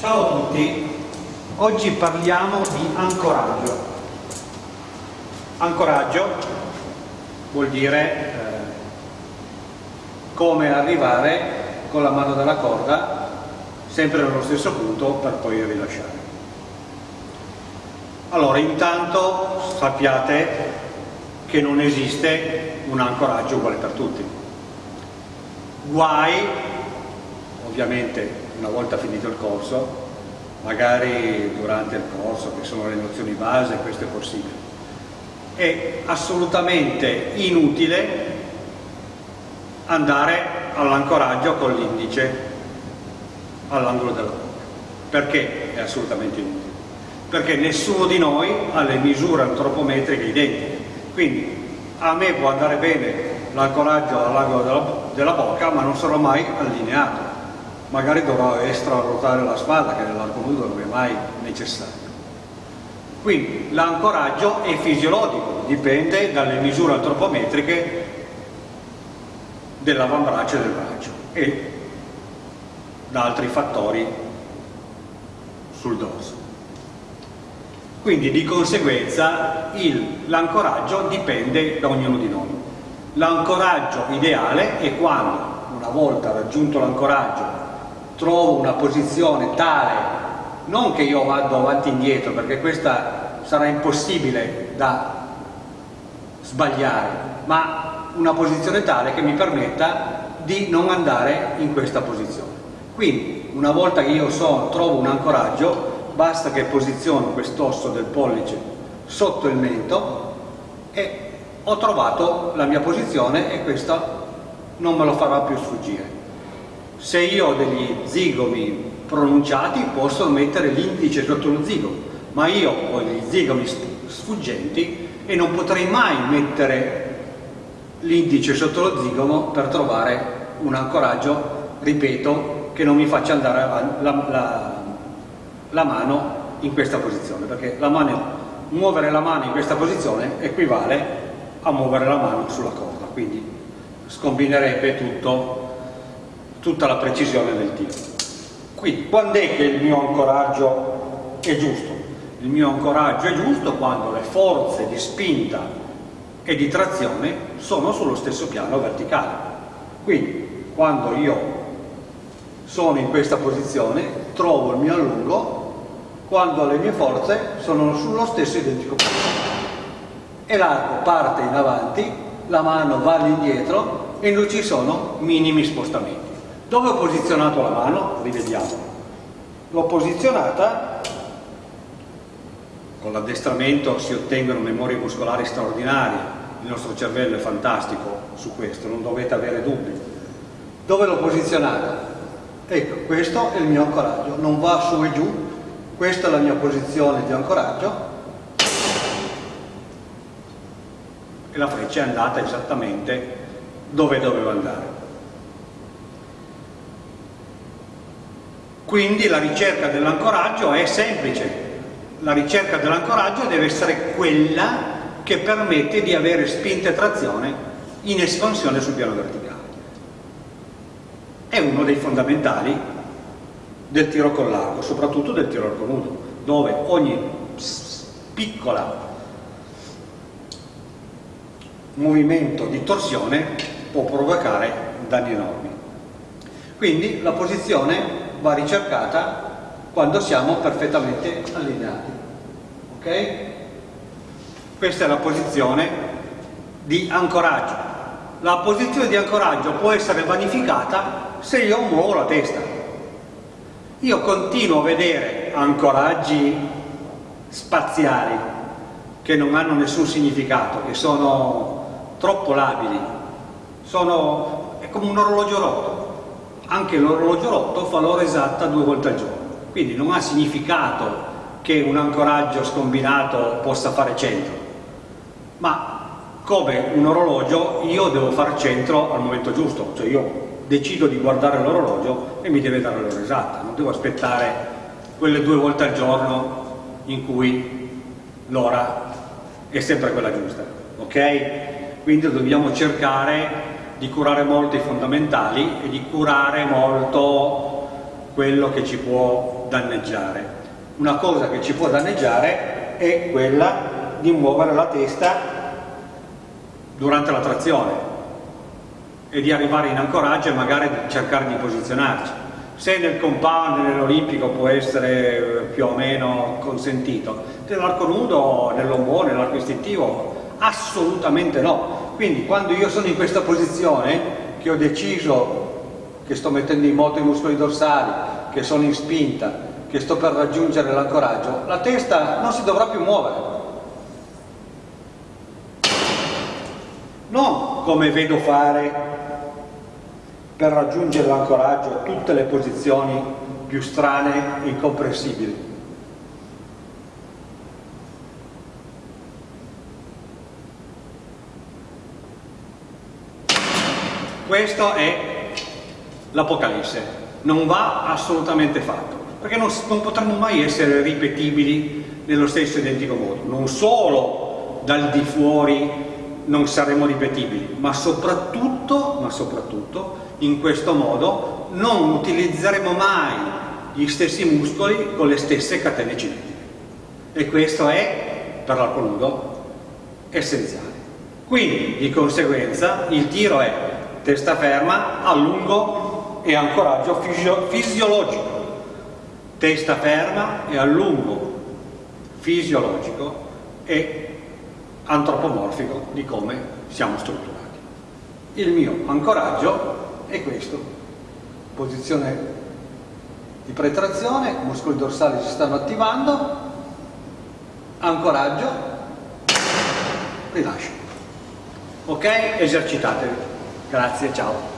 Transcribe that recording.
Ciao a tutti, oggi parliamo di ancoraggio. Ancoraggio vuol dire eh, come arrivare con la mano della corda sempre nello stesso punto per poi rilasciare. Allora, intanto sappiate che non esiste un ancoraggio uguale per tutti. Guai, ovviamente una volta finito il corso, magari durante il corso, che sono le nozioni base, questo è possibile. È assolutamente inutile andare all'ancoraggio con l'indice all'angolo della bocca. Perché è assolutamente inutile? Perché nessuno di noi ha le misure antropometriche identiche. Quindi a me può andare bene l'ancoraggio all'angolo della, bocca, ma non sarò mai allineato magari dovrò extra ruotare la spalla che nell'arco nudo non è mai necessario. Quindi l'ancoraggio è fisiologico, dipende dalle misure antropometriche dell'avambraccio e del braccio e da altri fattori sul dorso. Quindi di conseguenza l'ancoraggio dipende da ognuno di noi. L'ancoraggio ideale è quando, una volta raggiunto l'ancoraggio trovo una posizione tale, non che io vado avanti e indietro, perché questa sarà impossibile da sbagliare, ma una posizione tale che mi permetta di non andare in questa posizione. Quindi, una volta che io so, trovo un ancoraggio, basta che posiziono quest'osso del pollice sotto il mento e ho trovato la mia posizione e questo non me lo farà più sfuggire. Se io ho degli zigomi pronunciati posso mettere l'indice sotto lo zigomo, ma io ho gli zigomi sfuggenti e non potrei mai mettere l'indice sotto lo zigomo per trovare un ancoraggio, ripeto, che non mi faccia andare la, la, la mano in questa posizione, perché la mano, muovere la mano in questa posizione equivale a muovere la mano sulla corda, quindi scombinerebbe tutto tutta la precisione del tiro. Quindi, quando è che il mio ancoraggio è giusto? Il mio ancoraggio è giusto quando le forze di spinta e di trazione sono sullo stesso piano verticale. Quindi, quando io sono in questa posizione, trovo il mio allungo quando le mie forze sono sullo stesso identico piano. E l'arco parte in avanti, la mano va all'indietro e non ci sono minimi spostamenti. Dove ho posizionato la mano? Rivediamo. L'ho posizionata, con l'addestramento si ottengono memorie muscolari straordinarie, il nostro cervello è fantastico su questo, non dovete avere dubbi. Dove l'ho posizionata? Ecco, questo è il mio ancoraggio, non va su e giù, questa è la mia posizione di ancoraggio e la freccia è andata esattamente dove doveva andare. Quindi la ricerca dell'ancoraggio è semplice, la ricerca dell'ancoraggio deve essere quella che permette di avere spinta e trazione in espansione sul piano verticale. È uno dei fondamentali del tiro con l'arco, soprattutto del tiro arco nudo, dove ogni piccola movimento di torsione può provocare danni enormi. Quindi la posizione va ricercata quando siamo perfettamente allineati. Ok? Questa è la posizione di ancoraggio. La posizione di ancoraggio può essere vanificata se io muovo la testa. Io continuo a vedere ancoraggi spaziali che non hanno nessun significato, che sono troppo labili, sono, è come un orologio rotto anche l'orologio rotto fa l'ora esatta due volte al giorno, quindi non ha significato che un ancoraggio scombinato possa fare centro, ma come un orologio io devo fare centro al momento giusto, cioè io decido di guardare l'orologio e mi deve dare l'ora esatta, non devo aspettare quelle due volte al giorno in cui l'ora è sempre quella giusta, ok? Quindi dobbiamo cercare di curare molto i fondamentali e di curare molto quello che ci può danneggiare. Una cosa che ci può danneggiare è quella di muovere la testa durante la trazione e di arrivare in ancoraggio e magari cercare di posizionarci. Se nel compound, nell'olimpico può essere più o meno consentito, nell'arco nudo, nell'ombo, nell'arco istintivo, assolutamente no. Quindi quando io sono in questa posizione, che ho deciso che sto mettendo in moto i muscoli dorsali, che sono in spinta, che sto per raggiungere l'ancoraggio, la testa non si dovrà più muovere. Non come vedo fare per raggiungere l'ancoraggio tutte le posizioni più strane e incomprensibili. Questo è l'Apocalisse, non va assolutamente fatto, perché non, non potranno mai essere ripetibili nello stesso identico modo, non solo dal di fuori non saremo ripetibili, ma soprattutto, ma soprattutto in questo modo non utilizzeremo mai gli stessi muscoli con le stesse catene cinetiche. E questo è, per l'arco nudo, essenziale. Quindi, di conseguenza, il tiro è testa ferma, allungo e ancoraggio fisio fisiologico. Testa ferma e allungo fisiologico e antropomorfico di come siamo strutturati. Il mio ancoraggio è questo, posizione di pretrazione, i muscoli dorsali si stanno attivando, ancoraggio, rilascio. Ok? Esercitatevi. Grazie, ciao.